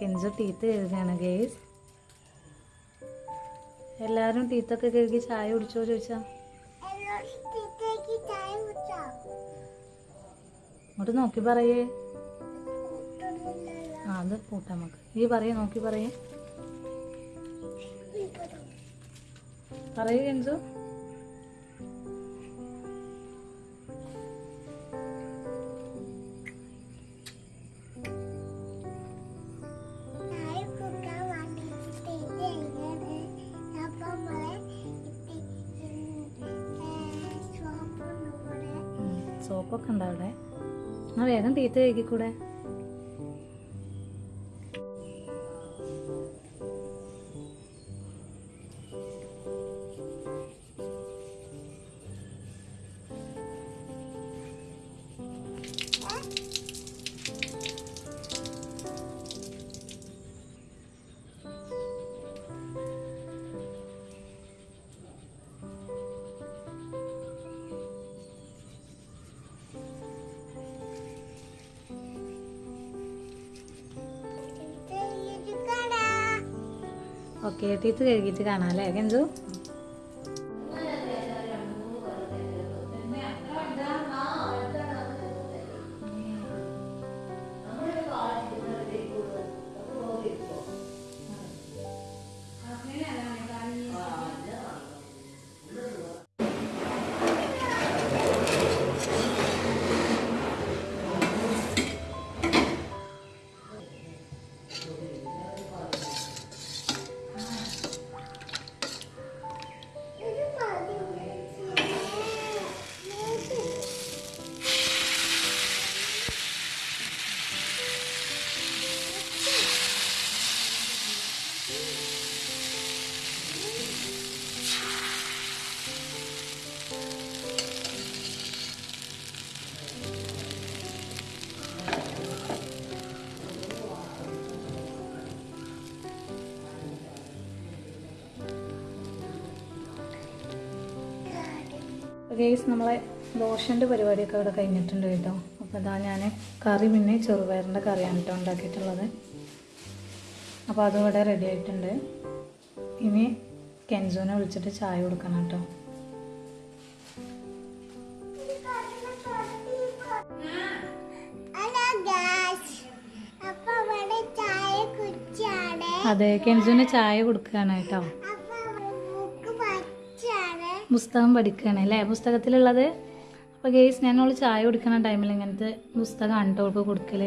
കെഞ്ചു teeth കഴുകുകയാണ് guys എല്ലാവരും ടീത്തൊക്കെ കഴുകി ചായ കുടിച്ചോ ചോദിച്ചാ? ഇങ്ങോട്ട് നോക്കി പറയേ. ആ അത് കൂട്ടാം നമുക്ക്. ഈ പറയേ നോക്കി പറയേ. പറയൂ കെഞ്ചു. സോപ്പൊക്കെ ഉണ്ടോ അവിടെ? ആ വേഗം തീറ്റ കഴുകിക്കൂടെ? ഓക്കെ ടീത്ത് കഴുകിയിട്ട് കാണാം അല്ലേ? കെഞ്ചു ഗേസ് നമ്മളെ ദോശന്റെ പരിപാടിയൊക്കെ ഇവിടെ കഴിഞ്ഞിട്ടുണ്ട് കേട്ടോ. അപ്പോൾ അതാ ഞാൻ കറി പിന്നെ ചെറുപയറിന്റെ കറിയാണ് കേട്ടോ ഉണ്ടാക്കിയിട്ടുള്ളത്. അപ്പോൾ അതും ഇവിടെ റെഡി ആയിട്ടുണ്ട്. ഇനി കെൻസോനെ വിളിച്ചിട്ട് ചായ കൊടുക്കണം കേട്ടോ. അതെ കെൻസോന് ചായ കൊടുക്കുകയാണ് കേട്ടോ. പുസ്തകം പഠിക്കുകയാണ് അല്ലേ? പുസ്തകത്തിലുള്ളത്? അപ്പോൾ ഗേസ് ഞാനോൾ ചായ കുടിക്കുന്ന ടൈമിൽ ഇങ്ങനത്തെ പുസ്തകം അണ്ടോൾക്ക് കൊടുക്കൽ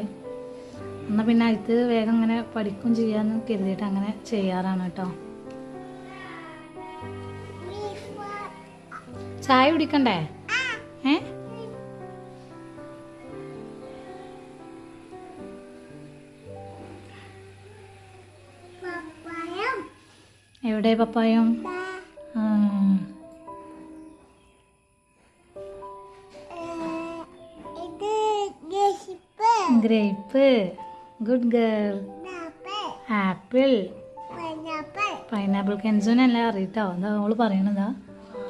എന്നാൽ പിന്നെ അത് വേഗം ഇങ്ങനെ പഠിക്കും ചെയ്യാമെന്ന് കരുതിയിട്ട് അങ്ങനെ ചെയ്യാറാണ് കേട്ടോ. ചായ കുടിക്കണ്ടേ? ഏ? എവിടെ പപ്പായം? Grape. Good girl. Apple. Pineapple pineapple കെൻസോനല്ല അറിയിട്ടോ? എന്താ അവൾ പറയണതാ?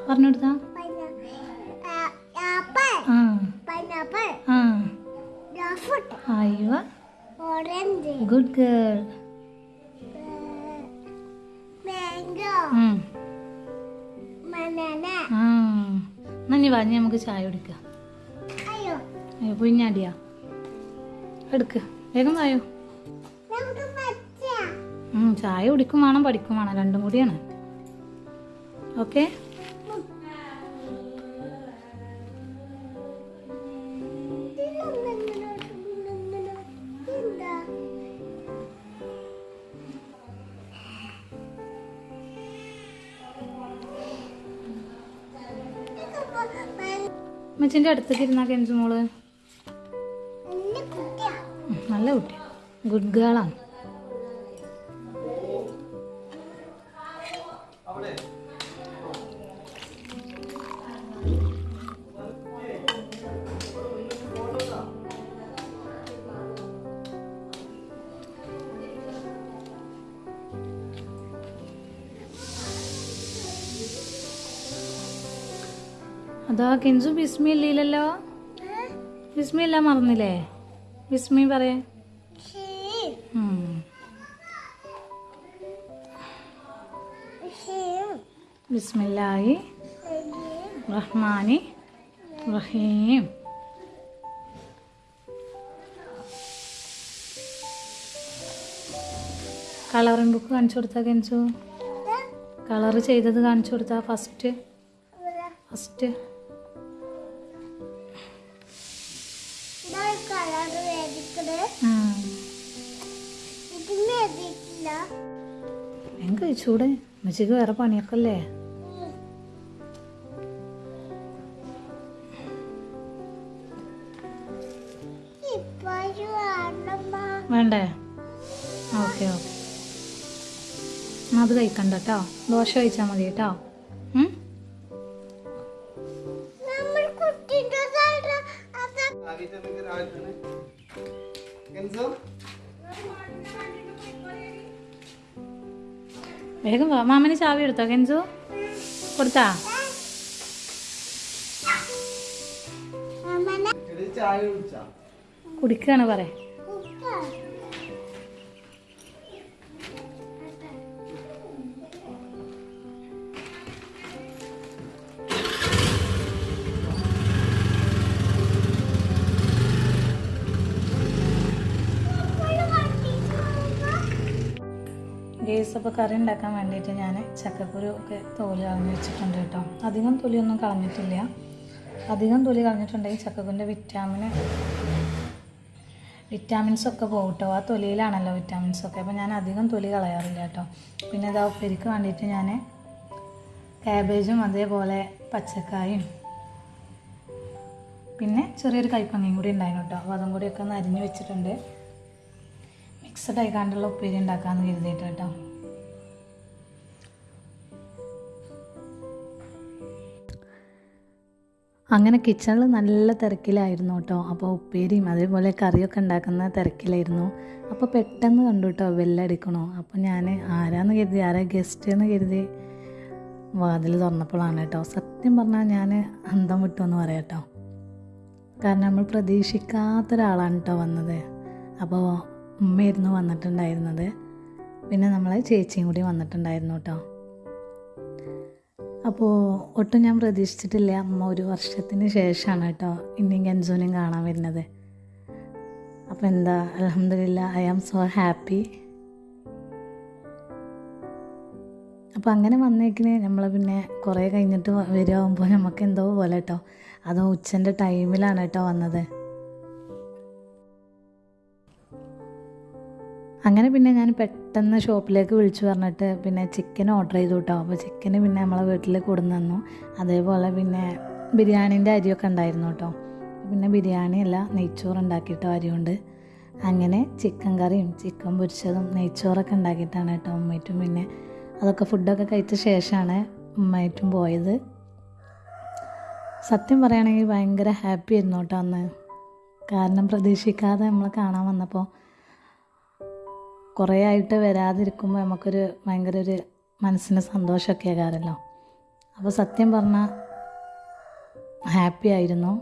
പറഞ്ഞു കൊടുത്താ ആപ്പിൾ ആ. പൈനാപ്പിൾ ആ. ഡ്രാഫ്റ്റ് അയ്യോ. Good girl. നന്ദി പറഞ്ഞ് നമുക്ക് ചായ കുടിക്കാം. അയ്യോ. അയ്യോ കുഞ്ഞാടിയാ. എടുക്ക്. വേഗം വായോ ചായ കുടിക്കും വേണം പഠിക്കും വേണം. രണ്ടും കൂടിയാണ്. ഓക്കെ? അമ്മച്ചിന്റെ അടുത്തേക്ക് ഇരുന്നാ കെഞ്ചു മോൾ. നല്ല കുട്ടി. ഗുഡ് ഗേളാണ് അതാ കെഞ്ചു ബിസ്മി ഇല്ലല്ലോ? ബിസ്മി എല്ലാം മറന്നില്ലേ? ബിസ്മി പറയേ. ബിസ്മില്ലാഹി റഹ്മാനി റഹീം. കളറിംഗ് ബുക്ക് കാണിച്ചു കൊടുത്താൽ കഞ്ചു കളർ ചെയ്തത് കാണിച്ചു കൊടുത്താൽ ഫസ്റ്റ് ഫസ്റ്റ് ഞാൻ കഴിച്ചൂടെ ഉമ്മച്ചിക്ക് വേറെ പണിയൊക്കെ അല്ലേ വേണ്ടേ ഓക്കെ ഓക്കെ. അത് കഴിക്കണ്ട കേട്ടോ. ദോശ കഴിച്ചാൽ മതി കേട്ടോ. വേഗം വാ. മാമന് ചാവി എടുത്തോ? കെൻസു കൊടുത്താ? അമ്മനെ ചായ കുടിച്ചാ? കുടിക്കുകയാണ് പറ ഗേസ് അപ്പോൾ കറി ഉണ്ടാക്കാൻ വേണ്ടിയിട്ട് ഞാൻ ചക്കക്കുരു ഒക്കെ തോൽ കളഞ്ഞ് വെച്ചിട്ടുണ്ട് കേട്ടോ. അധികം തൊലിയൊന്നും കളഞ്ഞിട്ടില്ല. അധികം തൊലി കളഞ്ഞിട്ടുണ്ടെങ്കിൽ ചക്കക്കുരുന്റെ വിറ്റാമിന് വിറ്റാമിൻസ് ഒക്കെ പോകും ആ തൊലിയിലാണല്ലോ വിറ്റാമിൻസ് ഒക്കെ. അപ്പോൾ ഞാൻ അധികം തൊലി കളയാറില്ല കേട്ടോ. പിന്നെ ഇതാ ഉപ്പേരിക്ക് വേണ്ടിയിട്ട് ഞാൻ കാബേജും അതേപോലെ പച്ചക്കായും പിന്നെ ചെറിയൊരു കൈപ്പങ്ങയും കൂടി ഉണ്ടായിരുന്നു കേട്ടോ. അപ്പോൾ അതും കൂടിയൊക്കെ ഒന്ന് അരിഞ്ഞ് വെച്ചിട്ടുണ്ട്. മിക്സഡ് ആയിക്കാണ്ടുള്ള ഉപ്പേരി ഉണ്ടാക്കാമെന്ന് കരുതിയിട്ട് കേട്ടോ. അങ്ങനെ കിച്ചണിൽ നല്ല തിരക്കിലായിരുന്നു കേട്ടോ. അപ്പോൾ ഉപ്പേരിയും അതേപോലെ കറിയൊക്കെ ഉണ്ടാക്കുന്ന തിരക്കിലായിരുന്നു. അപ്പോൾ പെട്ടെന്ന് കണ്ടു കേട്ടോ ബെല്ലടിക്കണോ അപ്പോൾ ഞാൻ ആരാന്ന് കരുതി ആരാ ഗസ്റ്റ് എന്ന് കരുതി വാതിൽ തുറന്നപ്പോഴാണ് കേട്ടോ. സത്യം പറഞ്ഞാൽ ഞാൻ അന്തം വിട്ടു എന്ന് പറയാം കേട്ടോ. കാരണം നമ്മൾ പ്രതീക്ഷിക്കാത്തൊരാളാണ് കേട്ടോ വന്നത്. അപ്പോൾ ഉമ്മയായിരുന്നു വന്നിട്ടുണ്ടായിരുന്നത്. പിന്നെ നമ്മളെ ചേച്ചിയും കൂടി വന്നിട്ടുണ്ടായിരുന്നു കേട്ടോ. അപ്പോൾ ഒട്ടും ഞാൻ പ്രതീക്ഷിച്ചിട്ടില്ല. അമ്മ ഒരു വർഷത്തിന് ശേഷമാണ് കേട്ടോ ഇനിയും ഗൻസൂനെയും കാണാൻ വരുന്നത്. അപ്പോൾ എന്താ അലഹമില്ല ഐ ആം സോ ഹാപ്പി അപ്പോൾ അങ്ങനെ വന്നേക്കിന് നമ്മൾ പിന്നെ കുറേ കഴിഞ്ഞിട്ട് വരുമാകുമ്പോൾ നമുക്ക് എന്തോ പോലെ കേട്ടോ. അതോ ഉച്ചന്റെ ടൈമിലാണ് കേട്ടോ വന്നത്. അങ്ങനെ പിന്നെ ഞാൻ പെട്ടെന്ന് ഷോപ്പിലേക്ക് വിളിച്ചു പറഞ്ഞിട്ട് പിന്നെ ചിക്കൻ ഓർഡർ ചെയ്തു കേട്ടോ അപ്പോൾ ചിക്കന് പിന്നെ നമ്മളെ വീട്ടിൽ കൊടുന്നു തന്നു. അതേപോലെ പിന്നെ ബിരിയാണീന്റെ അരിയൊക്കെ ഉണ്ടായിരുന്നു കേട്ടോ. പിന്നെ ബിരിയാണി അല്ല നെയ്ച്ചോറ് ഉണ്ടാക്കിയിട്ടോ അരി കൊണ്ട് അങ്ങനെ ചിക്കൻ കറിയും ചിക്കൻ പൊരിച്ചതും നെയ്ച്ചോറൊക്കെ ഉണ്ടാക്കിയിട്ടാണ് കേട്ടോ ഉമ്മയിട്ടും പിന്നെ അതൊക്കെ ഫുഡൊക്കെ കഴിച്ച ശേഷമാണ് ഉമ്മയിട്ടും പോയത്. സത്യം പറയുകയാണെങ്കിൽ ഭയങ്കര ഹാപ്പി ആയിരുന്നു കേട്ടോ അന്ന്. കാരണം പ്രതീക്ഷിക്കാതെ നമ്മൾ കാണാൻ വന്നപ്പോൾ കുറേ ആയിട്ട് വരാതിരിക്കുമ്പോൾ നമുക്കൊരു ഭയങ്കര ഒരു മനസ്സിന് സന്തോഷമൊക്കെ ആകാറല്ലോ. അപ്പോൾ സത്യം പറഞ്ഞാൽ ഹാപ്പി ആയിരുന്നു.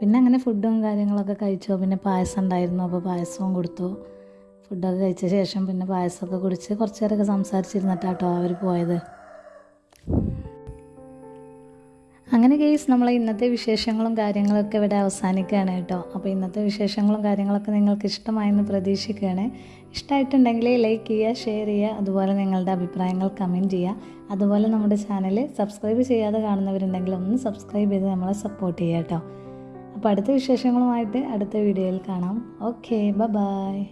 പിന്നെ അങ്ങനെ ഫുഡും കാര്യങ്ങളൊക്കെ കഴിച്ചു. പിന്നെ പായസം ഉണ്ടായിരുന്നു. അപ്പോൾ പായസവും കൊടുത്തു. ഫുഡൊക്കെ കഴിച്ച ശേഷം പിന്നെ പായസമൊക്കെ കുടിച്ച് കുറച്ച് നേരമൊക്കെ സംസാരിച്ചിരുന്നിട്ടാട്ടോ അവർ പോയത്. അങ്ങനെ കേസ് നമ്മളെ ഇന്നത്തെ വിശേഷങ്ങളും കാര്യങ്ങളൊക്കെ ഇവിടെ അവസാനിക്കുകയാണ് കേട്ടോ. അപ്പോൾ ഇന്നത്തെ വിശേഷങ്ങളും കാര്യങ്ങളൊക്കെ നിങ്ങൾക്ക് ഇഷ്ടമായെന്ന് പ്രതീക്ഷിക്കുകയാണ്. ഇഷ്ടമായിട്ടുണ്ടെങ്കിൽ ലൈക്ക് ചെയ്യുക ഷെയർ ചെയ്യുക അതുപോലെ നിങ്ങളുടെ അഭിപ്രായങ്ങൾ കമന്റ് ചെയ്യുക. അതുപോലെ നമ്മുടെ ചാനൽ സബ്സ്ക്രൈബ് ചെയ്യാതെ കാണുന്നവരുണ്ടെങ്കിൽ ഒന്ന് സബ്സ്ക്രൈബ് ചെയ്ത് നമ്മളെ സപ്പോർട്ട് ചെയ്യുക കേട്ടോ. അപ്പോൾ അടുത്ത വിശേഷങ്ങളുമായിട്ട് അടുത്ത വീഡിയോയിൽ കാണാം. ഓക്കെ ബ ബായ്